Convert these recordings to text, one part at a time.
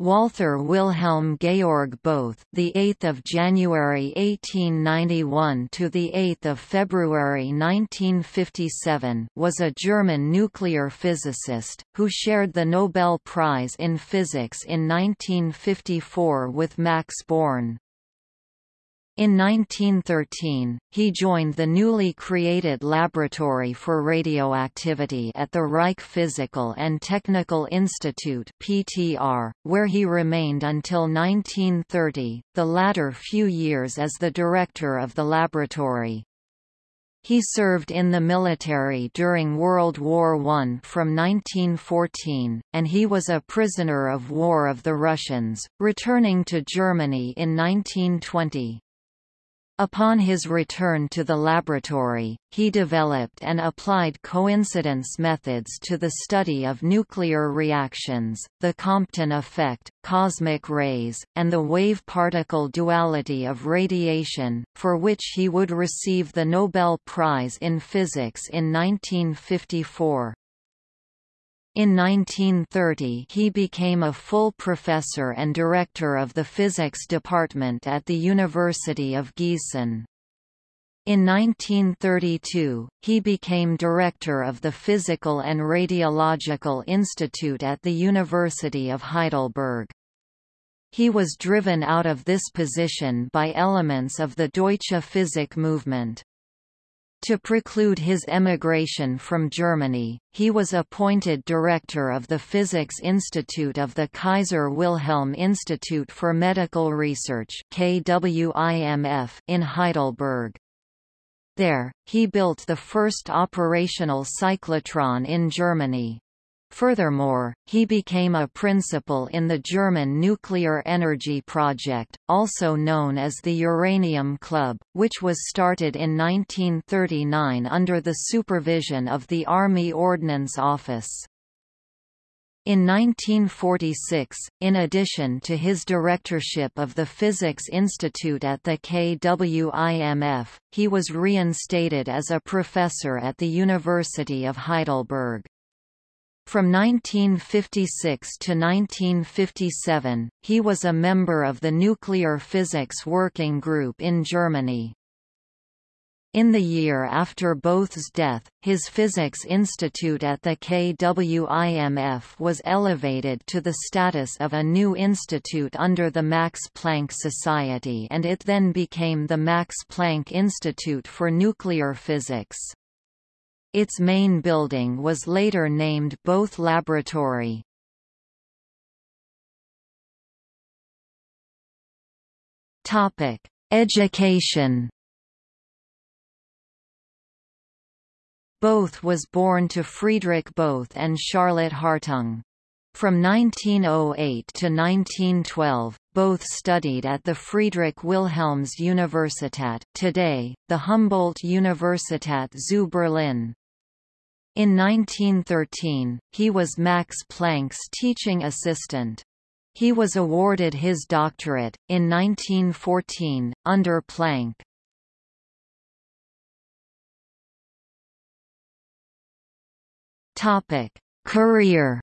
Walther Wilhelm Georg Bothe, the 8th of January 1891 to the 8th of February 1957, was a German nuclear physicist who shared the Nobel Prize in Physics in 1954 with Max Born. In 1913, he joined the newly created Laboratory for Radioactivity at the Reich Physical and Technical Institute (PTR), where he remained until 1930, the latter few years as the director of the laboratory. He served in the military during World War I from 1914, and he was a prisoner of war of the Russians, returning to Germany in 1920. Upon his return to the laboratory, he developed and applied coincidence methods to the study of nuclear reactions, the Compton effect, cosmic rays, and the wave-particle duality of radiation, for which he would receive the Nobel Prize in Physics in 1954. In 1930 he became a full professor and director of the physics department at the University of Gießen. In 1932, he became director of the Physical and Radiological Institute at the University of Heidelberg. He was driven out of this position by elements of the Deutsche Physik movement. To preclude his emigration from Germany, he was appointed director of the Physics Institute of the Kaiser Wilhelm Institute for Medical Research in Heidelberg. There, he built the first operational cyclotron in Germany. Furthermore, he became a principal in the German nuclear energy project, also known as the Uranium Club, which was started in 1939 under the supervision of the Army Ordnance Office. In 1946, in addition to his directorship of the Physics Institute at the KWIMF, he was reinstated as a professor at the University of Heidelberg. From 1956 to 1957, he was a member of the Nuclear Physics Working Group in Germany. In the year after Bothe's death, his Physics Institute at the KWIMF was elevated to the status of a new institute under the Max Planck Society and it then became the Max Planck Institute for Nuclear Physics. Its main building was later named Bothe Laboratory. Topic: Education. Bothe was born to Friedrich Bothe and Charlotte Hartung. From 1908 to 1912, Bothe studied at the Friedrich Wilhelms Universität today, the Humboldt Universität zu Berlin. In 1913, he was Max Planck's teaching assistant. He was awarded his doctorate, in 1914, under Planck. Career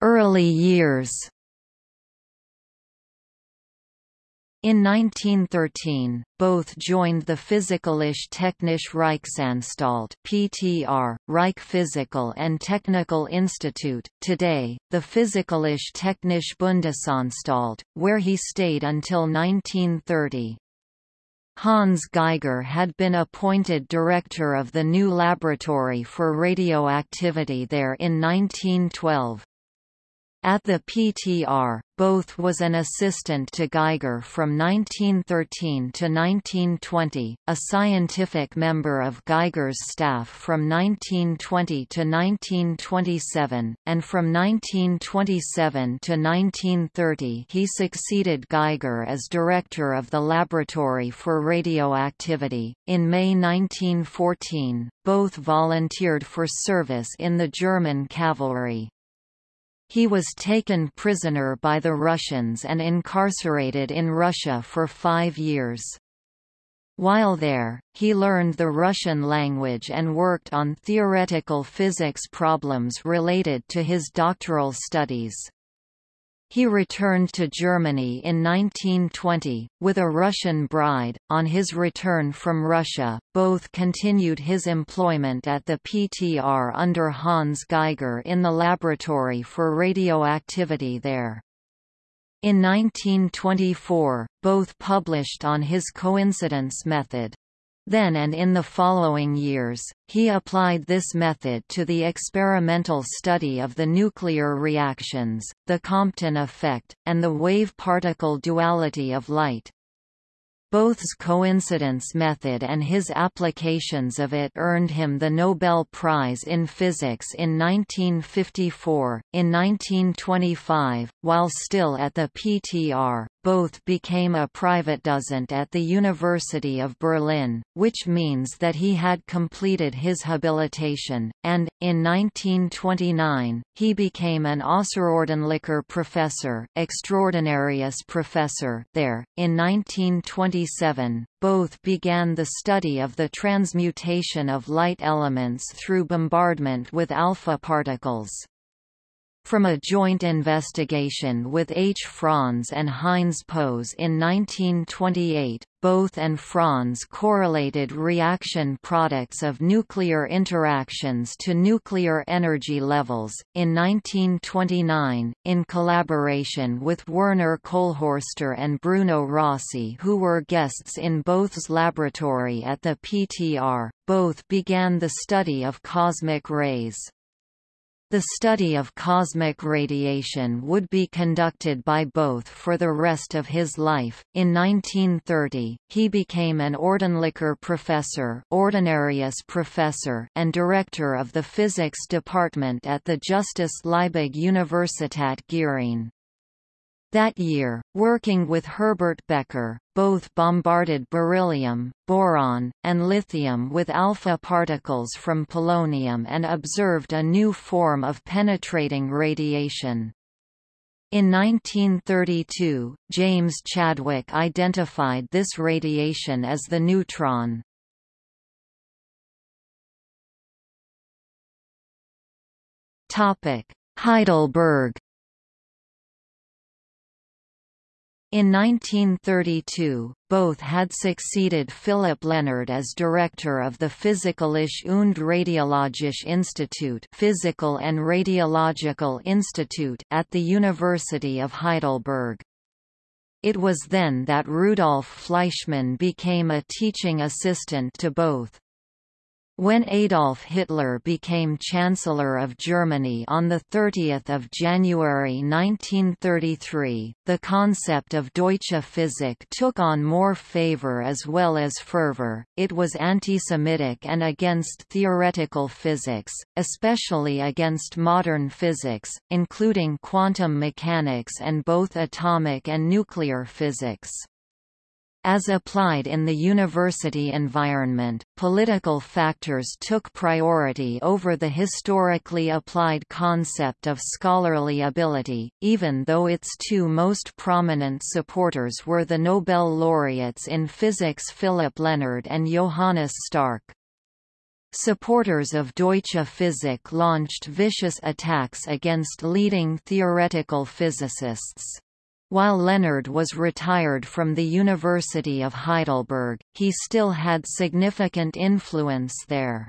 Early years In 1913, Bothe joined the Physikalische Technische Reichsanstalt (PTR), Reich Physical and Technical Institute, today the Physikalische Technische Bundesanstalt, where he stayed until 1930. Hans Geiger had been appointed director of the new laboratory for radioactivity there in 1912. At the PTR, Bothe was an assistant to Geiger from 1913 to 1920, a scientific member of Geiger's staff from 1920 to 1927, and from 1927 to 1930 he succeeded Geiger as director of the Laboratory for Radioactivity. In May 1914, Bothe volunteered for service in the German cavalry. He was taken prisoner by the Russians and incarcerated in Russia for five years. While there, he learned the Russian language and worked on theoretical physics problems related to his doctoral studies. He returned to Germany in 1920, with a Russian bride. On his return from Russia, Bothe continued his employment at the PTR under Hans Geiger in the laboratory for radioactivity there. In 1924, Bothe published on his coincidence method. Then and in the following years, he applied this method to the experimental study of the nuclear reactions, the Compton effect, and the wave-particle duality of light. Bothe's coincidence method and his applications of it earned him the Nobel Prize in Physics in 1954. In 1925, while still at the PTR, Bothe became a private dozent at the University of Berlin, which means that he had completed his habilitation, and, in 1929, he became an Außerordentlicher Professor Extraordinarius Professor there. In 1927, Bothe began the study of the transmutation of light elements through bombardment with alpha particles. From a joint investigation with H. Franz and Heinz Pose in 1928, Bothe and Franz correlated reaction products of nuclear interactions to nuclear energy levels. In 1929, in collaboration with Werner Kolhörster and Bruno Rossi, who were guests in Bothe's laboratory at the PTR, Bothe began the study of cosmic rays. The study of cosmic radiation would be conducted by Bothe for the rest of his life. In 1930, he became an Ordentlicher Professor, Ordinarius Professor, and director of the physics department at the Justus Liebig Universität Gießen. That year, working with Herbert Becker, Bothe bombarded beryllium, boron, and lithium with alpha particles from polonium and observed a new form of penetrating radiation. In 1932, James Chadwick identified this radiation as the neutron. Heidelberg In 1932, Bothe had succeeded Philip Lenard as director of the Physikalische und Radiologische Institut Physical and Radiological Institute at the University of Heidelberg. It was then that Rudolf Fleischmann became a teaching assistant to Bothe. When Adolf Hitler became Chancellor of Germany on 30 January 1933, the concept of Deutsche Physik took on more favor as well as fervor. It was anti-Semitic and against theoretical physics, especially against modern physics, including quantum mechanics and both atomic and nuclear physics. As applied in the university environment, political factors took priority over the historically applied concept of scholarly ability, even though its two most prominent supporters were the Nobel laureates in physics Philip Lenard and Johannes Stark. Supporters of Deutsche Physik launched vicious attacks against leading theoretical physicists. While Lenard was retired from the University of Heidelberg, he still had significant influence there.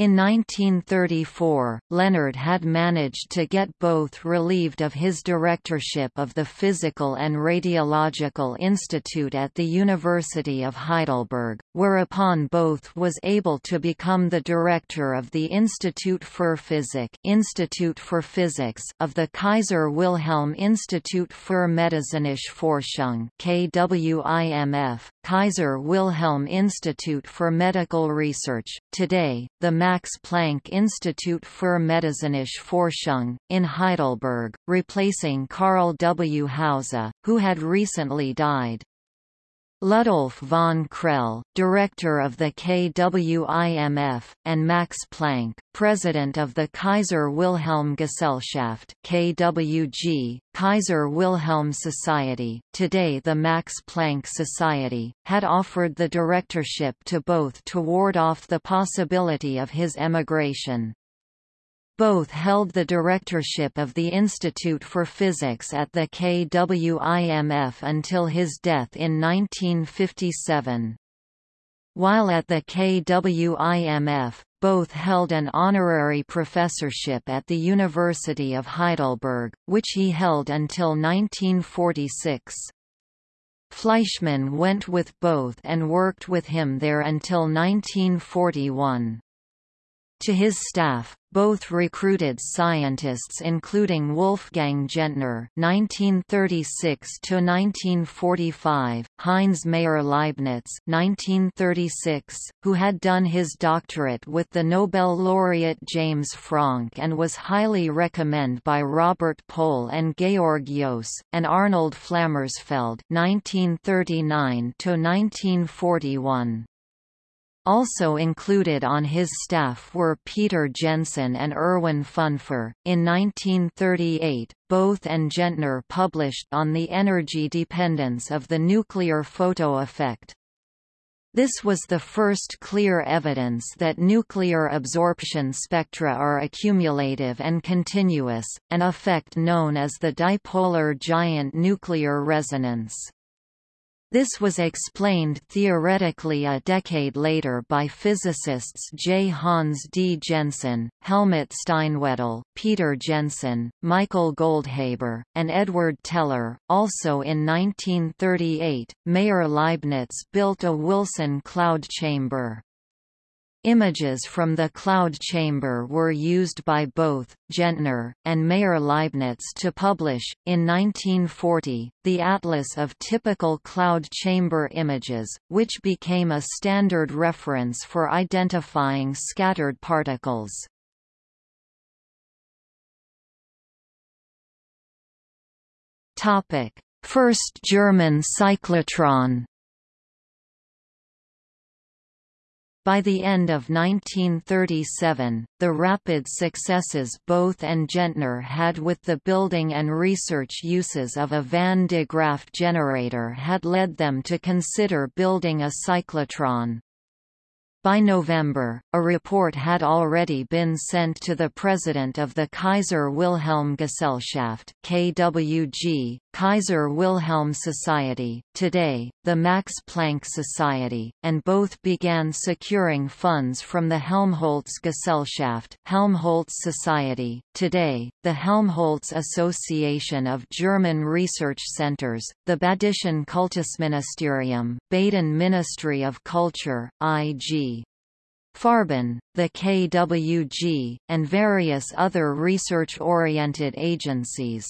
In 1934, Lenard had managed to get Bothe relieved of his directorship of the Physical and Radiological Institute at the University of Heidelberg, whereupon Bothe was able to become the director of the Institut für Physik Institute for Physics of the Kaiser Wilhelm Institut für medizinische Forschung KWIMF, Kaiser Wilhelm Institute for Medical Research. Today, the Max Planck Institut für medizinische Forschung, in Heidelberg, replacing Karl W. Hausser, who had recently died. Ludolf von Krehl, director of the KWIMF, and Max Planck, president of the Kaiser Wilhelm Gesellschaft KWG, Kaiser Wilhelm Society, today the Max Planck Society, had offered the directorship to Bothe to ward off the possibility of his emigration. Bothe held the directorship of the Institute for Physics at the KWIMF until his death in 1957. While at the KWIMF, Bothe held an honorary professorship at the University of Heidelberg, which he held until 1946. Fleischmann went with Bothe and worked with him there until 1941. To his staff, Bothe recruited scientists including Wolfgang Gentner (1936–1945), Heinz Maier-Leibnitz (1936), who had done his doctorate with the Nobel laureate James Franck and was highly recommended by Robert Pohl and Georg Joos, and Arnold Flammersfeld (1939–1941). Also included on his staff were Peter Jensen and Erwin Fünfer. In 1938, Bothe and Gentner published on the energy dependence of the nuclear photo effect. This was the first clear evidence that nuclear absorption spectra are accumulative and continuous, an effect known as the dipolar giant nuclear resonance. This was explained theoretically a decade later by physicists J. Hans D. Jensen, Helmut Steinwedel, Peter Jensen, Michael Goldhaber, and Edward Teller. Also in 1938, Maier Leibnitz built a Wilson cloud chamber. Images from the cloud chamber were used by Bothe, Gentner, and Maier-Leibnitz to publish, in 1940, the Atlas of Typical Cloud Chamber Images, which became a standard reference for identifying scattered particles. First German cyclotron By the end of 1937, the rapid successes Bothe and Gentner had with the building and research uses of a Van de Graaff generator had led them to consider building a cyclotron. By November, a report had already been sent to the president of the Kaiser Wilhelm Gesellschaft KWG, Kaiser Wilhelm Society, today, the Max Planck Society, and Bothe began securing funds from the Helmholtz Gesellschaft Helmholtz Society, today, the Helmholtz Association of German Research Centers, the Badischen Kultusministerium, Baden Ministry of Culture, IG, Farben, the KWG, and various other research-oriented agencies.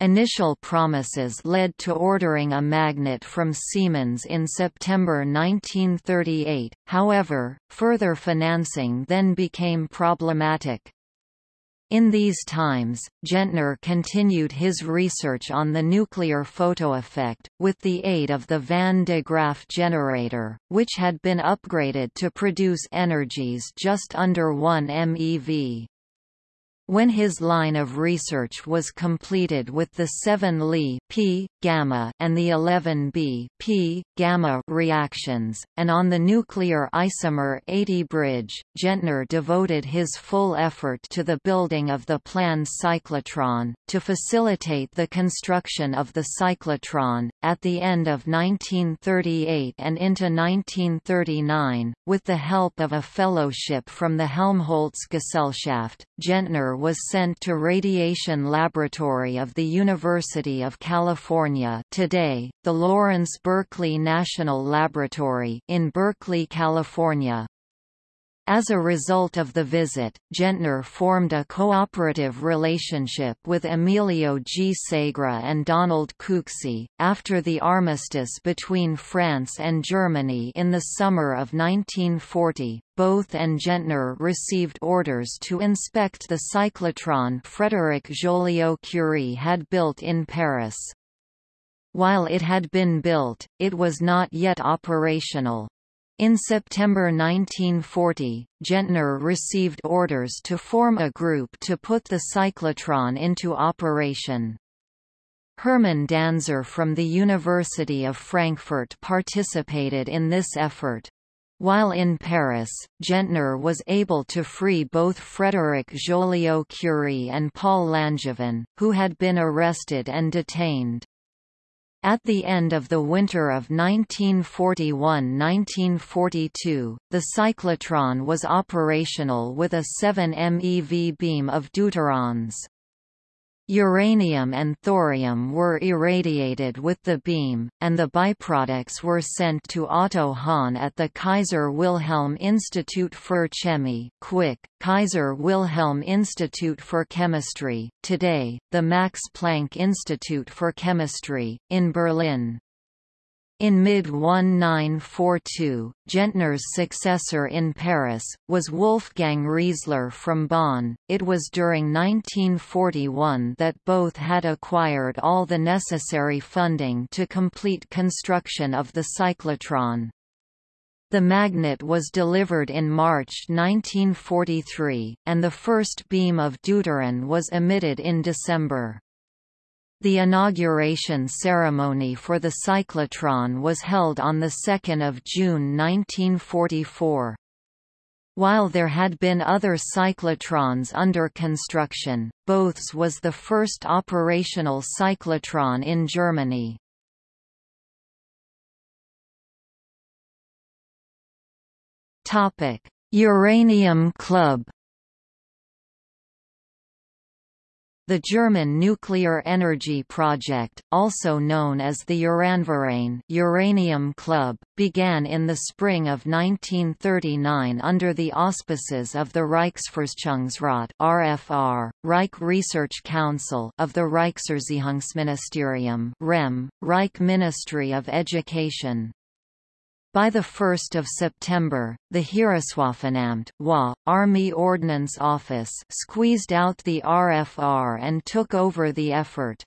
Initial promises led to ordering a magnet from Siemens in September 1938, however, further financing then became problematic. In these times, Gentner continued his research on the nuclear photoeffect, with the aid of the Van de Graaff generator, which had been upgraded to produce energies just under 1 MeV. When his line of research was completed with the 7 Li p, gamma and the 11 B p, gamma reactions, and on the nuclear isomer 80 bridge, Gentner devoted his full effort to the building of the planned cyclotron. To facilitate the construction of the cyclotron, at the end of 1938 and into 1939, with the help of a fellowship from the Helmholtz Gesellschaft, Gentner was sent to Radiation Laboratory of the University of California today, the Lawrence Berkeley National Laboratory in Berkeley, California. As a result of the visit, Gentner formed a cooperative relationship with Emilio G. Segre and Donald Cooksey. After the armistice between France and Germany in the summer of 1940, Bothe and Gentner received orders to inspect the cyclotron Frédéric Joliot-Curie had built in Paris. While it had been built, it was not yet operational. In September 1940, Gentner received orders to form a group to put the cyclotron into operation. Hermann Danzer from the University of Frankfurt participated in this effort. While in Paris, Gentner was able to free both Frédéric Joliot-Curie and Paul Langevin, who had been arrested and detained. At the end of the winter of 1941–1942, the cyclotron was operational with a 7 MeV beam of deuterons. Uranium and thorium were irradiated with the beam, and the byproducts were sent to Otto Hahn at the Kaiser Wilhelm Institut für Chemie Quick, Kaiser Wilhelm Institute for Chemistry, today, the Max Planck Institute for Chemistry, in Berlin. In mid-1942, Gentner's successor in Paris, was Wolfgang Riezler from Bonn. It was during 1941 that Bothe had acquired all the necessary funding to complete construction of the cyclotron. The magnet was delivered in March 1943, and the first beam of deuteron was emitted in December. The inauguration ceremony for the cyclotron was held on 2 June 1944. While there had been other cyclotrons under construction, Bothe's was the first operational cyclotron in Germany. Uranium Club The German nuclear energy project, also known as the Uranverein Uranium Club, began in the spring of 1939 under the auspices of the Reichsforschungsrat (RFR), Reich Research Council of the Reichserziehungsministerium (REM), Reich Ministry of Education. By 1 September, the Heereswaffenamt WA, Army Ordnance Office squeezed out the RFR and took over the effort.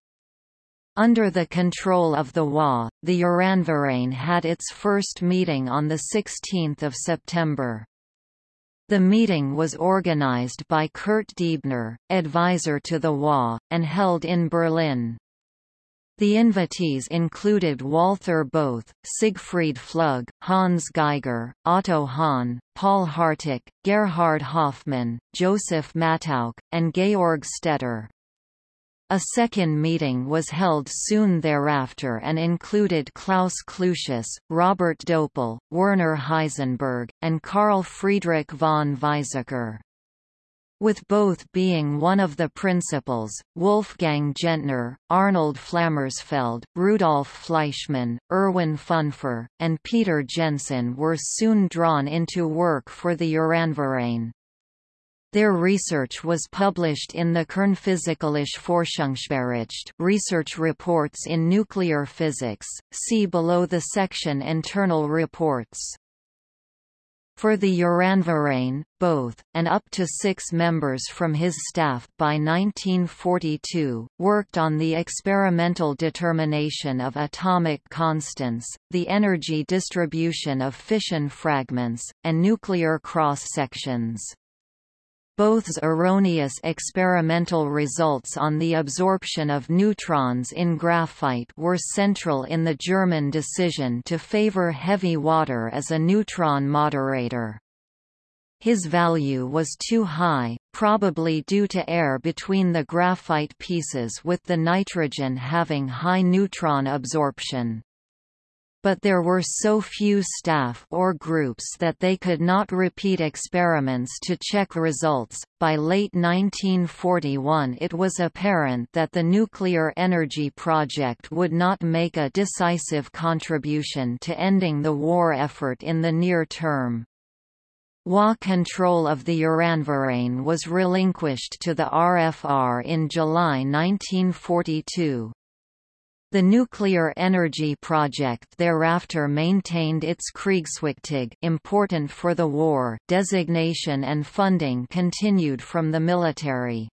Under the control of the WA, the Uranverein had its first meeting on 16 September. The meeting was organized by Kurt Diebner, advisor to the WA, and held in Berlin. The invitees included Walther Bothe, Siegfried Flug, Hans Geiger, Otto Hahn, Paul Harteck, Gerhard Hoffmann, Joseph Mattauch, and Georg Stetter. A second meeting was held soon thereafter and included Klaus Clusius, Robert Döpel, Werner Heisenberg, and Carl Friedrich von Weizsäcker. With Bothe being one of the principals, Wolfgang Gentner, Arnold Flammersfeld, Rudolf Fleischmann, Erwin Fünfer, and Peter Jensen were soon drawn into work for the Uranverein. Their research was published in the Kernphysikalische Forschungsbericht research reports in nuclear physics, see below the section Internal reports. For the Uranverein, Bothe, and up to six members from his staff by 1942, worked on the experimental determination of atomic constants, the energy distribution of fission fragments, and nuclear cross-sections. Bothe's erroneous experimental results on the absorption of neutrons in graphite were central in the German decision to favor heavy water as a neutron moderator. His value was too high, probably due to air between the graphite pieces with the nitrogen having high neutron absorption but there were so few staff or groups that they could not repeat experiments to check results. By late 1941, it was apparent that the nuclear energy project would not make a decisive contribution to ending the war effort in the near term. WA control of the Uranverein was relinquished to the RFR in July 1942. The nuclear energy project thereafter maintained its Kriegswichtig important for the war designation and funding continued from the military.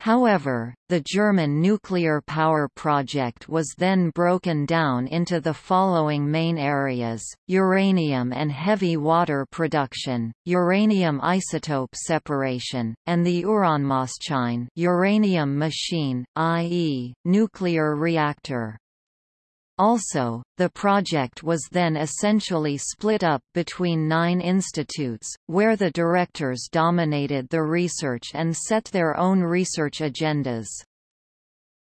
However, the German nuclear power project was then broken down into the following main areas, uranium and heavy water production, uranium isotope separation, and the Uranmaschine uranium machine, i.e., nuclear reactor. Also, the project was then essentially split up between nine institutes, where the directors dominated the research and set their own research agendas.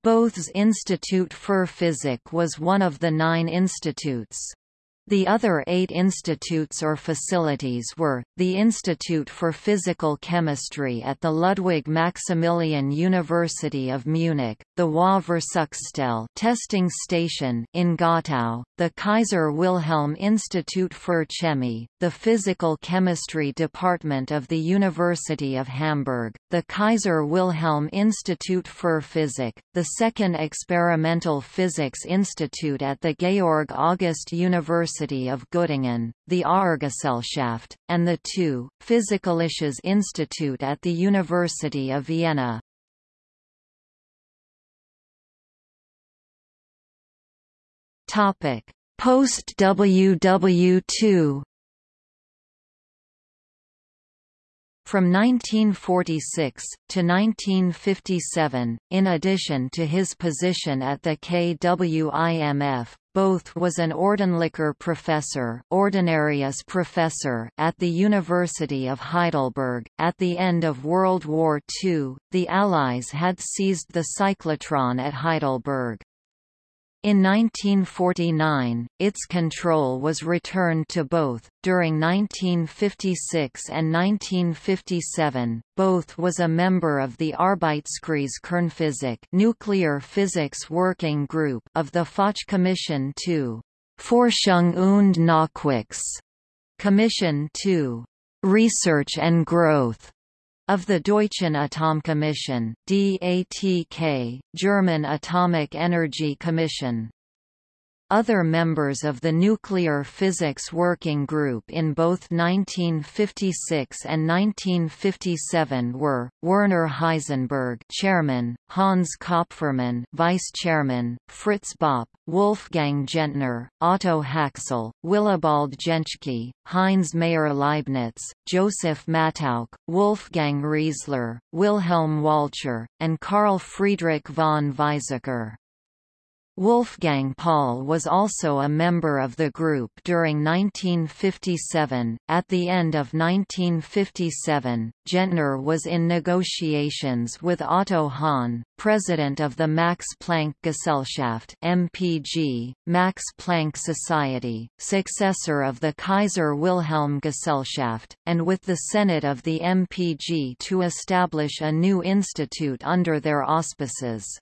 Bothe's Institute für Physik was one of the nine institutes. The other eight institutes or facilities were, the Institute for Physical Chemistry at the Ludwig Maximilian University of Munich, the WA Versuchsstelle testing station in Gottow, the Kaiser Wilhelm Institute für Chemie, the Physical Chemistry Department of the University of Hamburg, the Kaiser Wilhelm Institute für Physik, the second Experimental Physics Institute at the Georg August University University of Göttingen, the Auergesellschaft, and the two, Physikalisches Institut at the University of Vienna. Post-WW2 From 1946, to 1957, in addition to his position at the KWIMF, Bothe was an Ordentlicher Professor, Ordinarius Professor at the University of Heidelberg. At the end of World War II, the Allies had seized the cyclotron at Heidelberg. In 1949, its control was returned to Bothe. During 1956 and 1957, Bothe was a member of the Arbeitskreis Kernphysik nuclear physics working group of the Fachkommission II Forschung und Nachwuchs Commission II Research and Growth of the Deutschen Atomkommission DATK, German Atomic Energy Commission. Other members of the Nuclear Physics Working Group in both 1956 and 1957 were Werner Heisenberg, Chairman; Hans Kopfermann, Vice Chairman; Fritz Bopp, Wolfgang Gentner, Otto Haxel, Willibald Jentschke, Heinz Maier-Leibnitz, Joseph Mattauch, Wolfgang Riezler, Wilhelm Walcher, and Carl Friedrich von Weizsäcker. Wolfgang Paul was also a member of the group during 1957. At the end of 1957, Gentner was in negotiations with Otto Hahn, president of the Max Planck Gesellschaft (MPG), Max Planck Society, successor of the Kaiser Wilhelm Gesellschaft, and with the Senate of the MPG to establish a new institute under their auspices.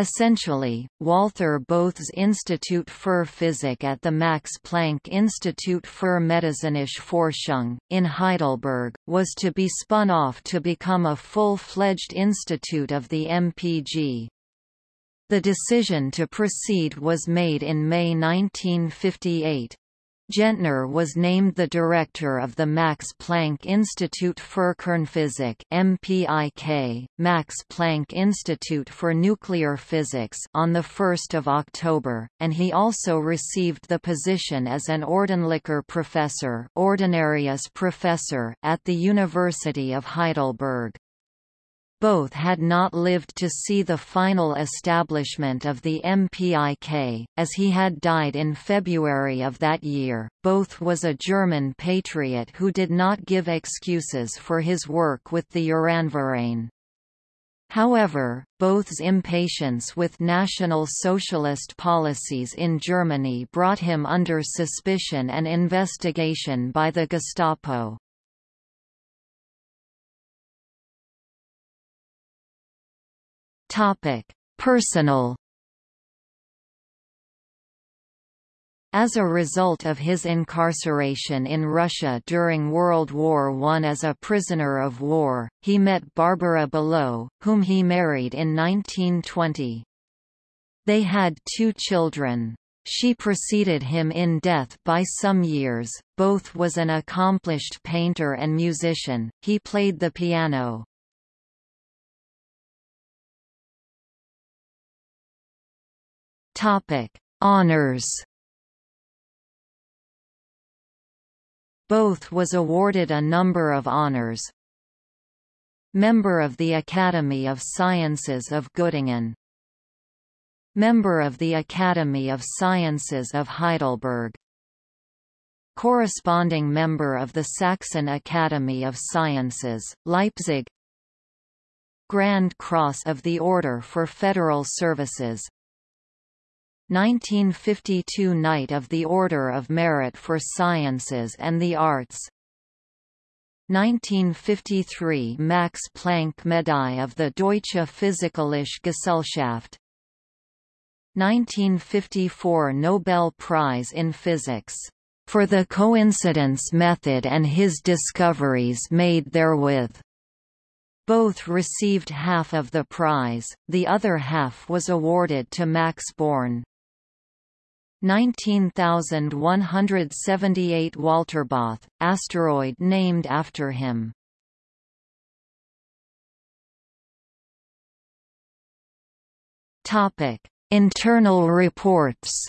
Essentially, Walther Bothe's Institut für Physik at the Max Planck Institut für medizinische Forschung, in Heidelberg, was to be spun off to become a full-fledged institute of the MPG. The decision to proceed was made in May 1958. Gentner was named the director of the Max Planck Institute für Kernphysik (MPIK), Max Planck Institute for Nuclear Physics, on the 1st of October, and he also received the position as an Ordentlicher Professor, Ordinarius Professor at the University of Heidelberg. Bothe had not lived to see the final establishment of the MPIK, as he had died in February of that year. Bothe was a German patriot who did not give excuses for his work with the Uranverein. However, Bothe's impatience with National Socialist policies in Germany brought him under suspicion and investigation by the Gestapo. Topic: Personal As a result of his incarceration in Russia during World War I as a prisoner of war, he met Barbara Below, whom he married in 1920. They had two children. She preceded him in death by some years. Bothe was an accomplished painter and musician, he played the piano. Topic: Honors. Bothe was awarded a number of honors. Member of the Academy of Sciences of Göttingen Member of the Academy of Sciences of Heidelberg Corresponding member of the Saxon Academy of Sciences, Leipzig Grand Cross of the Order for Federal Services 1952 Knight of the Order of Merit for Sciences and the Arts 1953 Max Planck Medaille of the Deutsche Physikalische Gesellschaft 1954 Nobel Prize in Physics, "...for the coincidence method and his discoveries made therewith." Bothe received half of the prize, the other half was awarded to Max Born. 19178 Walterbothe, asteroid named after him. Topic Internal reports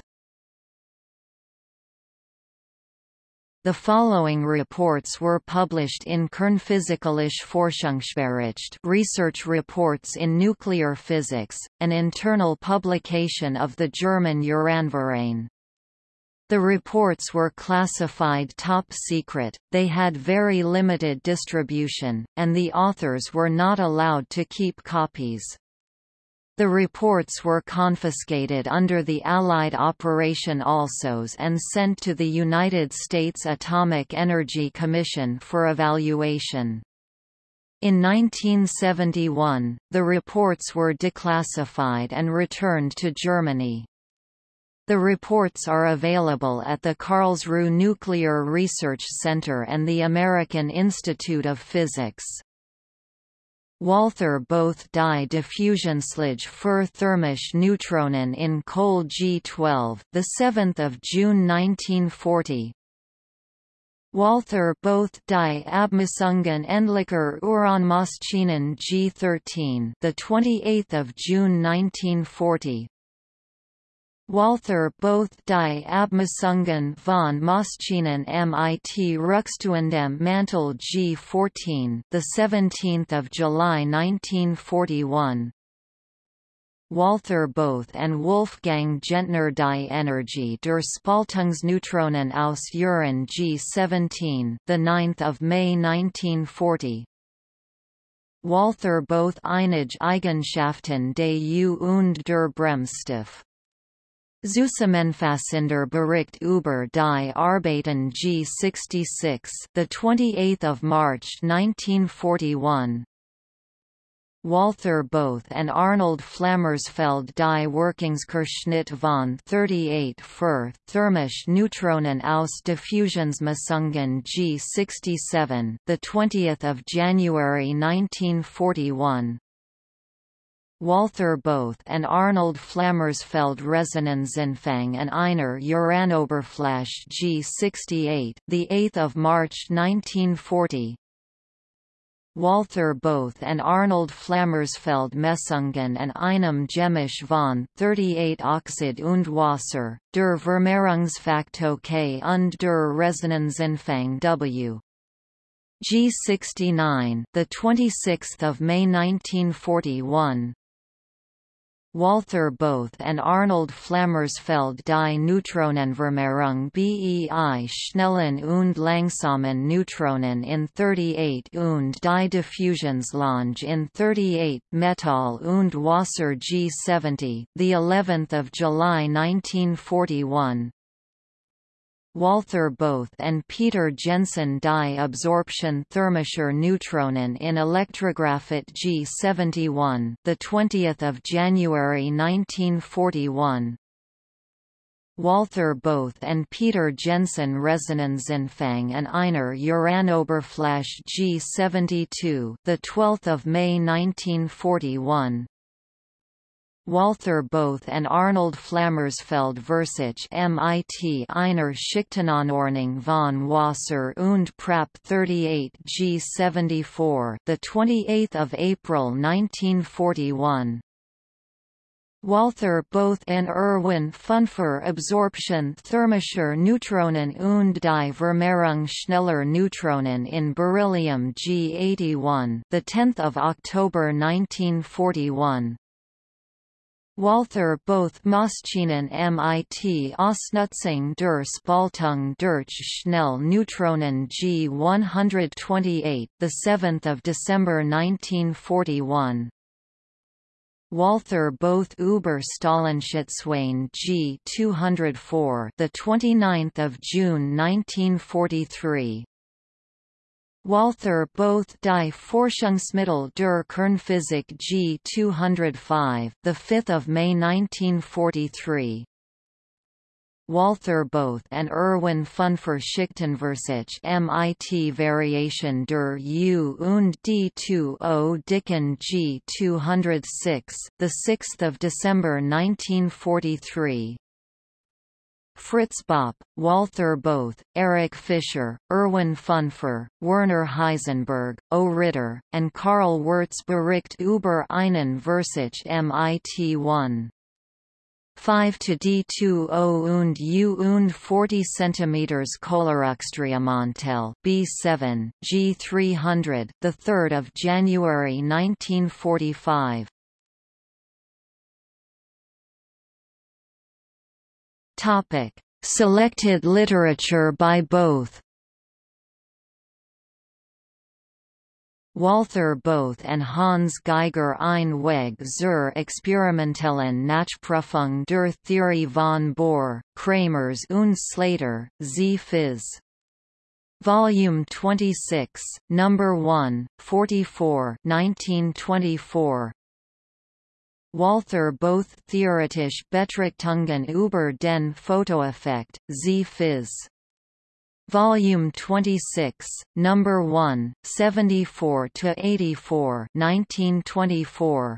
The following reports were published in Kernphysikalische Forschungsbericht Research Reports in Nuclear Physics, an internal publication of the German Uranverein. The reports were classified top secret, they had very limited distribution, and the authors were not allowed to keep copies. The reports were confiscated under the Allied Operation Alsos and sent to the United States Atomic Energy Commission for evaluation. In 1971, the reports were declassified and returned to Germany. The reports are available at the Karlsruhe Nuclear Research Center and the American Institute of Physics. Walther Bothe die Diffusionslige für thermische Neutronen in Kohl G12, the 7th of June 1940. Walther Bothe die Abmessungen endlicher Uranmaschinen G13, the 28th of June 1940. Walther Bothe die Abmessungen von Maschinen mit Rückstuendem Mantel G14, the 17th of July 1941. Walther Bothe and Wolfgang Gentner die Energie der Spaltungsneutronen aus Uran G17, the 9th of May 1940. Walther Bothe einige Eigenschaften des U und der Bremsstoff Zusammenfassender Bericht über die Arbeiten G66, the 28th of March 1941. Walther Bothe and Arnold Flammersfeld die Wirkungsquerschnitt von 38 für thermische Neutronen aus Diffusionsmessungen G67, the 20th of January 1941. Walther Bothe and Arnold Flammersfeld Resonanzanfang and Einer Uranoberfläche G68, the 8th of March 1940. Walther Bothe and Arnold Flammersfeld Messungen and einem Gemisch von 38 Oxid und Wasser, der Vermehrungsfaktor K und der Resonanzanfang W. G69, the 26th of May 1941. Walther Bothe and Arnold Flammersfeld die Neutronenvermehrung bei schnellen und langsamen Neutronen in 38 und die Diffusionslange in 38 Metall und Wasser G70, the 11th of July 1941. Walther Bothe and Peter Jensen die Absorption thermischer Neutronen in Elektrographit G71, the 20th of January 1941. Walther Bothe and Peter Jensen Resonanzanfang and Einer Uranoberfläche G72, the 12th of May 1941. Walther Bothe and Arnold Flammersfeld Versich MIT einer Schichtenanordnung von Wasser und Prap 38 G74 the 28th of April 1941 Walther Bothe and Erwin Fünfer Absorption thermischer Neutronen und die Vermehrung schneller Neutronen in beryllium G81 the 10th of October 1941 Walther Bothe Maschinen MIT Ausnutzung der Spaltung durch schnell Neutronen G128 the 7th of December 1941 Walther Bothe über Stahlenschützwein G 204 the 29th of June 1943 Walther Bothe die Forschungsmittel der Kernphysik G 205 the 5th of May 1943 Walther Bothe and Erwin Fünfer Schichtenversich MIT Variation der U und D2O Dicken G 206, the 6th of December 1943. Fritz Bopp, Walther Bothe, Erich Fischer, Erwin Fünfer, Werner Heisenberg, O. Ritter, and Karl Wirtz Bericht über einen Versich MIT 1. 5 to D20 und U und 40 cm Kohlerückstreumantel B7 G300 the 3rd of January 1945 Topic Selected literature by Bothe. Walther Bothe and Hans Geiger ein Weg zur experimentellen Nachprüfung der Theorie von Bohr, Kramers und Slater, Z. Phys. Volume 26, Number 1, 44 1924. Walther Bothe theoretisch Betrachtungen über den Fotoeffekt, Z. Phys. Volume 26, Number 1, 74 to 84, 1924.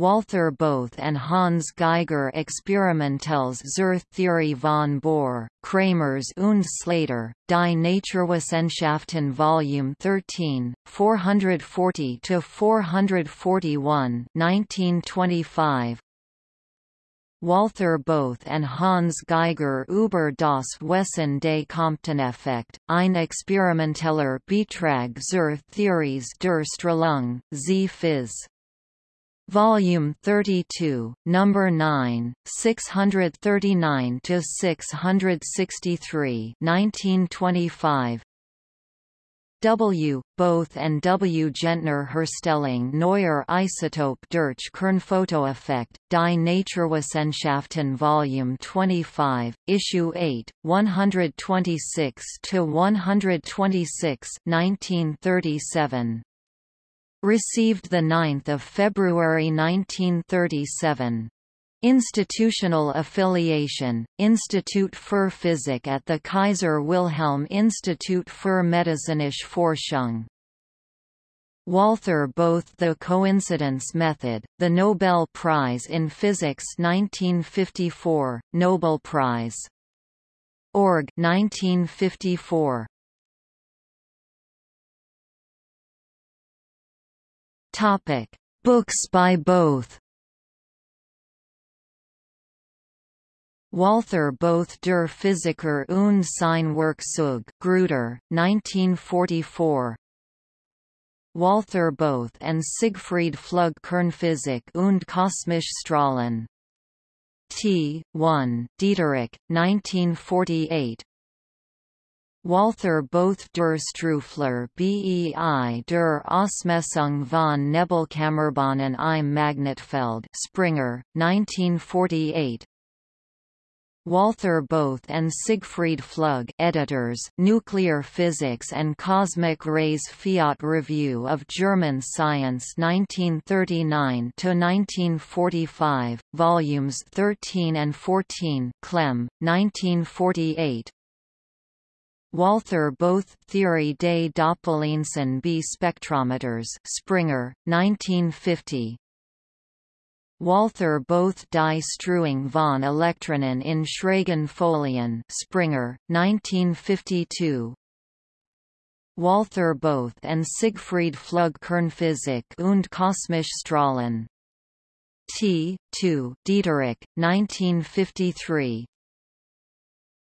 Walther Bothe and Hans Geiger Experimentelles zur Theorie von Bohr, Kramers und Slater, Die Naturwissenschaften Volume 13, 440 to 441, 1925. Walther Bothe and Hans Geiger über das Wesen des Comptoneffekt, ein experimenteller Beitrag zur Theories der Strahlung, Z. Phys. Volume 32, Number 9, 639 to 663, 1925. W. Bothe and W. Gentner Herstellung neuer Isotope durch Kernfotoeffekt, Die Naturwissenschaften Volume 25, Issue 8, 126–126 1937. Received 9 February 1937. Institutional affiliation, Institut für Physik at the Kaiser Wilhelm Institut für medizinische Forschung. Walther Bothe The Coincidence Method, the Nobel Prize in Physics 1954, Nobel Prize. Org 1954. Topic: Books by Bothe. Walther Bothe der Physiker und sein Werkzeug Gruyter, 1944 Walther Bothe and Siegfried Flügge Kernphysik und kosmische Strahlen. T. 1, Dieterich, 1948 Walther Bothe der Streufehler bei der Ausmessung von Nebelkammerbahnen im Magnetfeld Springer, 1948 Walther Bothe and Siegfried Flügge editors, Nuclear Physics and Cosmic Rays Fiat Review of German Science 1939–1945, volumes 13 and 14 Clem, 1948 Walther Bothe Theory des Doppellinsen B spectrometers Springer, 1950 Walther Bothe die Streuung von Elektronen in Schrägen Folien Springer, 1952 Walther Bothe and Siegfried Flügge Kernphysik und kosmische Strahlen T. 2 Dieterich, 1953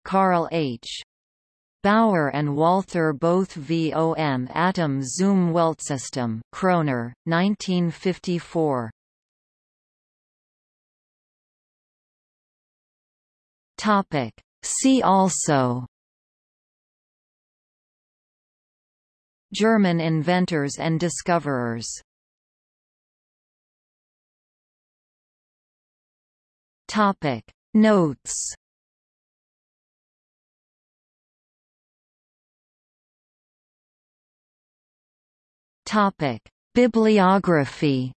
Carl H. Bauer and Walther Bothe vom Atom zum Weltsystem Kröner, 1954 Topic. See also. German inventors and discoverers. Topic. Notes Topic Bibliography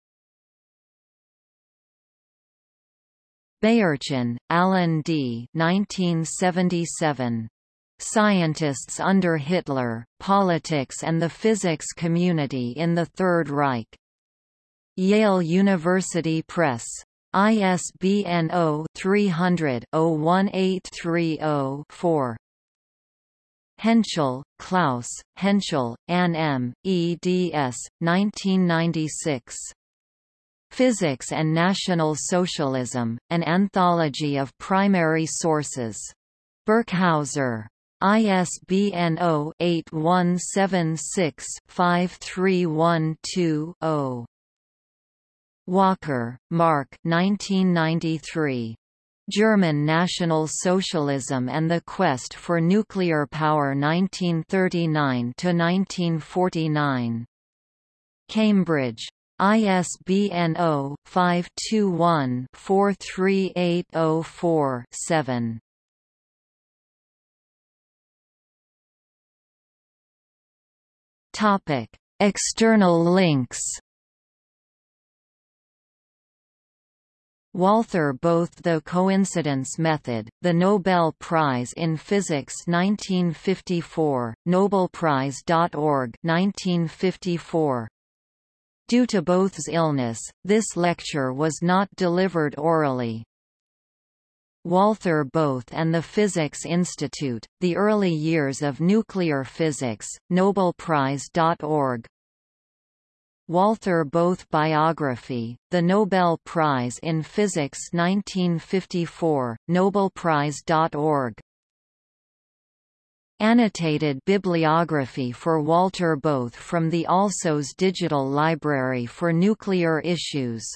Beyerchen, Alan D. 1977. Scientists under Hitler, Politics and the Physics Community in the Third Reich. Yale University Press. ISBN 0-300-01830-4. Hentschel, Klaus, Hentschel, Ann M., eds. 1996. Physics and National Socialism, An Anthology of Primary Sources. Birkhäuser. ISBN 0-8176-5312-0. Walker, Mark 1993. German National Socialism and the Quest for Nuclear Power 1939–1949. Cambridge. ISBN 0-521-43804-7. Topic: External links. Walther Bothe The Coincidence Method, the Nobel Prize in Physics 1954, Nobelprize.org 1954. Due to Bothe's illness, this lecture was not delivered orally. Walther Bothe and the Physics Institute, The Early Years of Nuclear Physics, Nobelprize.org Walther Bothe Biography, The Nobel Prize in Physics 1954, Nobelprize.org Annotated bibliography for Walter Bothe from the Alsos Digital Library for Nuclear Issues